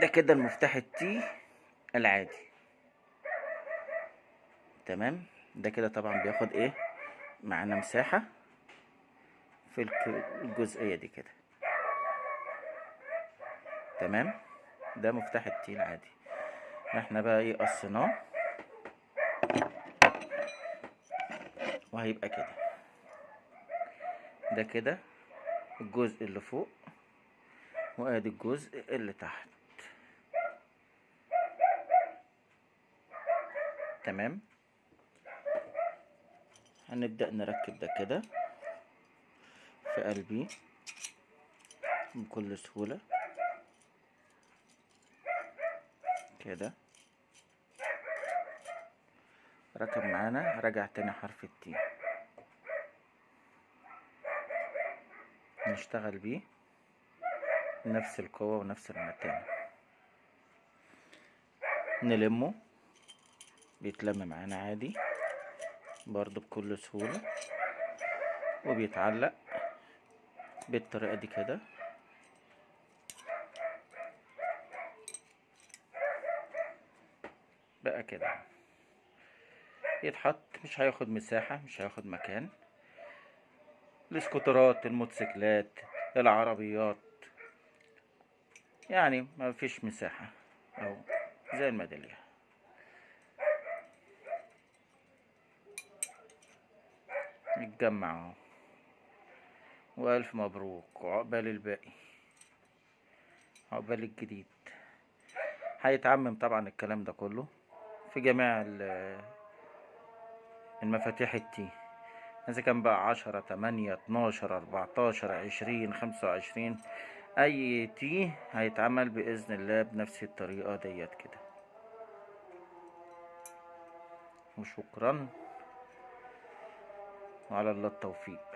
ده كده المفتاح التي العادي. تمام؟ ده كده طبعا بياخد إيه؟ معانا مساحة في الجزئية دي كده. تمام؟ ده مفتاح التي العادي. إحنا بقى إيه قصيناه؟ وهيبقى كده. ده كده الجزء اللي فوق وأدي الجزء اللي تحت. تمام. هنبدأ نركب ده كده في قلبي بكل سهولة. كده. ركب معانا رجع تاني حرف التي. نشتغل بيه. نفس القوة ونفس المتانة. نلمه. بيتلم معانا عادي برضو بكل سهولة وبيتعلق بالطريقة دي كده. بقى كده يتحط مش هياخد مساحة مش هياخد مكان. الاسكوترات الموتوسيكلات العربيات يعني ما فيش مساحة أو زي الميدالية. نتجمع. اهو والف مبروك وعقبال الباقي. عقبال الجديد. هيتعمم طبعا الكلام ده كله في جميع ال- المفاتيح التي إذا كان بقى عشرة تمانية اتناشر أربعتاشر عشرين خمسة وعشرين أي تي هيتعمل بإذن الله بنفس الطريقة ديت كده. وشكرا. وعلى الله التوفيق.